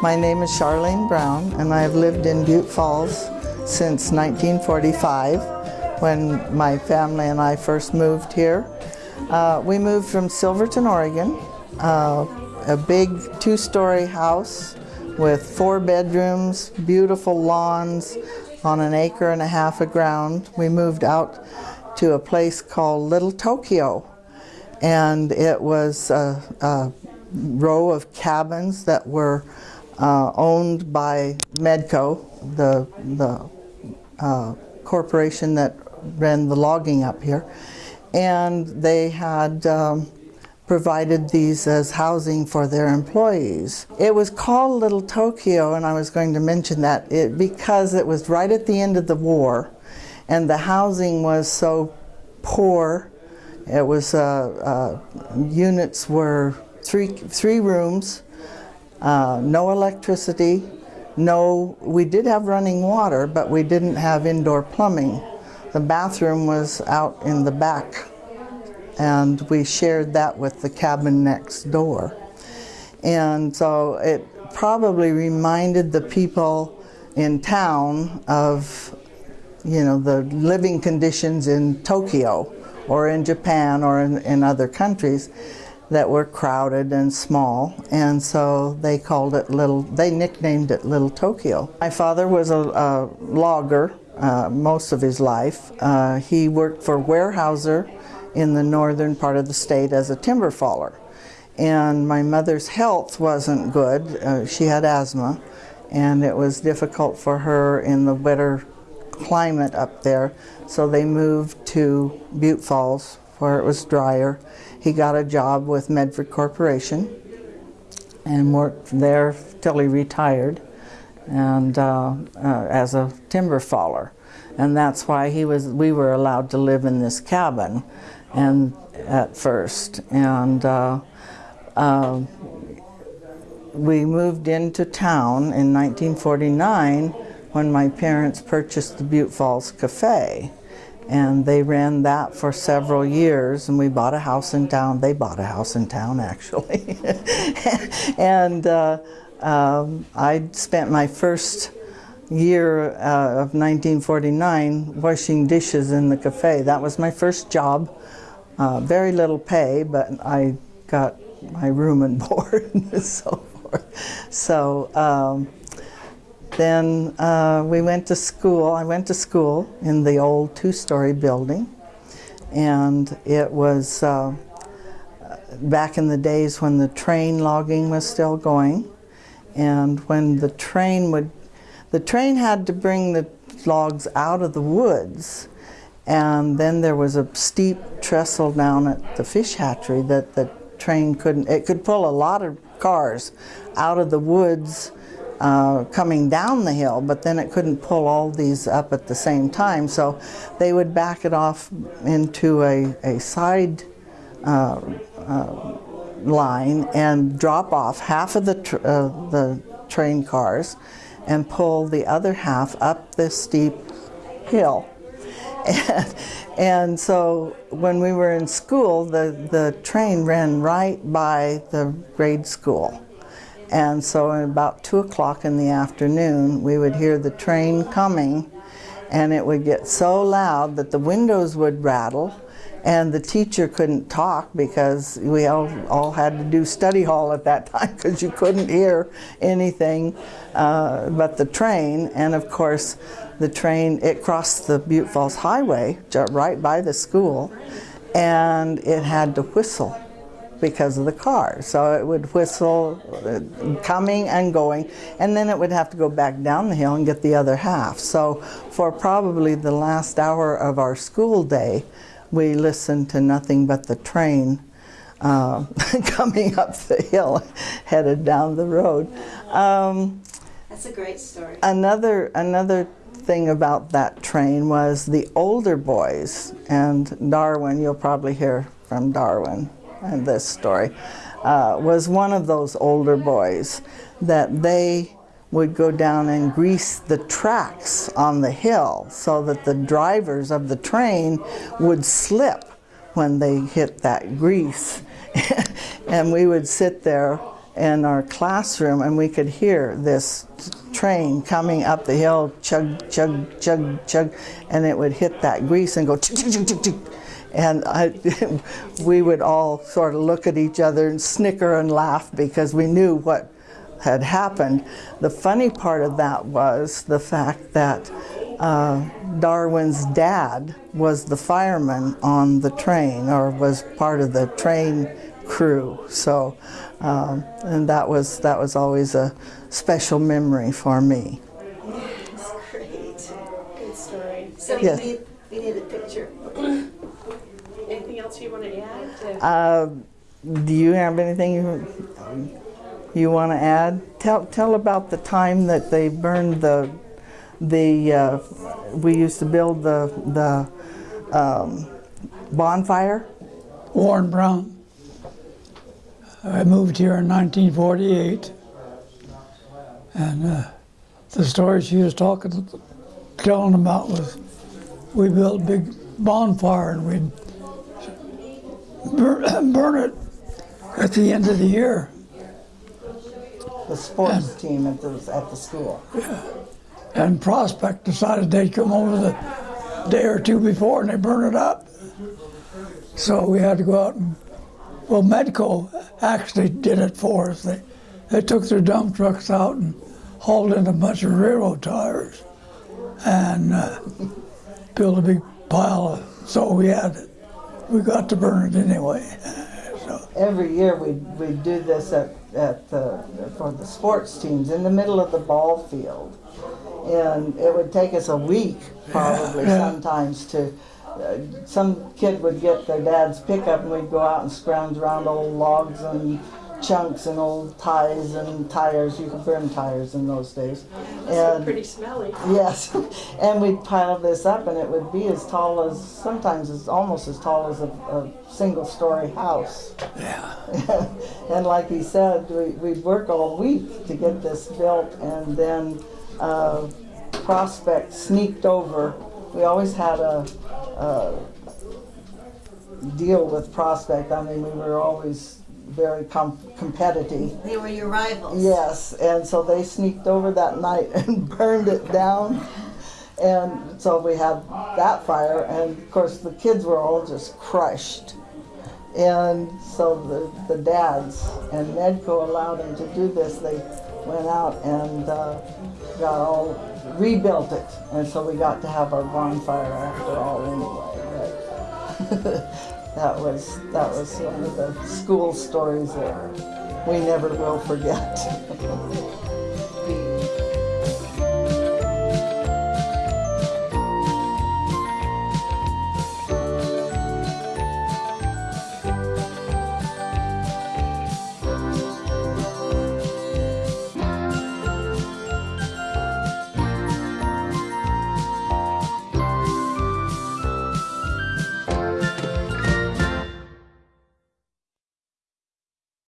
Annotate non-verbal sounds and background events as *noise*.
My name is Charlene Brown and I have lived in Butte Falls since 1945 when my family and I first moved here. Uh, we moved from Silverton, Oregon, uh, a big two-story house with four bedrooms, beautiful lawns on an acre and a half of ground. We moved out to a place called Little Tokyo and it was a, a row of cabins that were uh, owned by Medco, the, the uh, corporation that ran the logging up here. And they had um, provided these as housing for their employees. It was called Little Tokyo, and I was going to mention that it, because it was right at the end of the war, and the housing was so poor. It was, uh, uh, units were three, three rooms, uh, no electricity, no, we did have running water, but we didn't have indoor plumbing. The bathroom was out in the back, and we shared that with the cabin next door. And so it probably reminded the people in town of, you know, the living conditions in Tokyo or in Japan or in, in other countries that were crowded and small. And so they called it little they nicknamed it little Tokyo. My father was a, a logger uh, most of his life. Uh, he worked for Weyerhaeuser in the northern part of the state as a timber faller. And my mother's health wasn't good. Uh, she had asthma and it was difficult for her in the wetter climate up there. So they moved to Butte Falls where it was drier. He got a job with Medford Corporation and worked there till he retired and uh, uh, as a timber faller. And that's why he was, we were allowed to live in this cabin and at first. And uh, uh we moved into town in 1949 when my parents purchased the Butte Falls Cafe. And they ran that for several years and we bought a house in town. They bought a house in town *laughs* actually. And uh, um, I spent my first year uh, of 1949 washing dishes in the cafe that was my first job uh, very little pay but I got my room and *laughs* board and so forth so um, then uh, we went to school. I went to school in the old two-story building. And it was uh, back in the days when the train logging was still going. And when the train would, the train had to bring the logs out of the woods. And then there was a steep trestle down at the fish hatchery that the train couldn't, it could pull a lot of cars out of the woods uh, coming down the hill, but then it couldn't pull all these up at the same time. So they would back it off into a, a side uh, uh, line and drop off half of the, tr uh, the train cars and pull the other half up this steep hill. And, *laughs* and so when we were in school, the, the train ran right by the grade school. And so at about 2 o'clock in the afternoon, we would hear the train coming and it would get so loud that the windows would rattle and the teacher couldn't talk because we all, all had to do study hall at that *laughs* time because you couldn't hear anything uh, but the train. And of course, the train, it crossed the Butte Falls Highway right by the school and it had to whistle because of the car. So it would whistle uh, coming and going and then it would have to go back down the hill and get the other half. So for probably the last hour of our school day we listened to nothing but the train uh, *laughs* coming up the hill headed down the road. Um, That's a great story. Another, another thing about that train was the older boys and Darwin, you'll probably hear from Darwin and this story, uh, was one of those older boys that they would go down and grease the tracks on the hill so that the drivers of the train would slip when they hit that grease. *laughs* and we would sit there in our classroom and we could hear this train coming up the hill, chug, chug, chug, chug, and it would hit that grease and go chug, chug, chug, chug. And I, *laughs* we would all sort of look at each other and snicker and laugh because we knew what had happened. The funny part of that was the fact that uh, Darwin's dad was the fireman on the train or was part of the train crew. So, um, and that was that was always a special memory for me. That's great. Good story. So Yes. we, need, we need a picture. Anything else you want to add? to- Uh, do you have anything you, you want to add? Tell tell about the time that they burned the the uh, we used to build the the um, bonfire. Warren Brown. I moved here in 1948, and uh, the story she was talking, telling about was we built a big bonfire and we'd burn, *coughs* burn it at the end of the year. The sports team at the at the school. Yeah. And Prospect decided they'd come over the day or two before and they burn it up. So we had to go out and, well, Medco actually did it for us. They, they took their dump trucks out and hauled in a bunch of railroad tires and uh, built a big pile. Of, so we had, it. we got to burn it anyway. *laughs* So Every year we we do this at at the, for the sports teams in the middle of the ball field, and it would take us a week probably Yeah. *laughs* sometimes to. Uh, some kid would get their dad's pickup and we'd go out and scrounge around old logs and chunks and old ties and tires. You could burn tires in those days. Must And pretty smelly. *laughs* Yes, and we'd pile this up, and it would be as tall as sometimes it's almost as tall as a, a single-story house. yeah, *laughs* and like he said, we, we'd work all week to get this built, and then uh, Prospect sneaked over. We always had a, a deal with Prospect. I mean, we were always very com- competitive. They were your rivals. Yes, and so they sneaked over that night *laughs* and burned it down. And so we had that fire, and of course the kids were all just crushed. And so the, the dads and Medco allowed them to do this. They went out and uh, got all rebuilt it, and so we got to have our bonfire after all anyway. *laughs* that was that was one of the school stories that we never will forget. *laughs*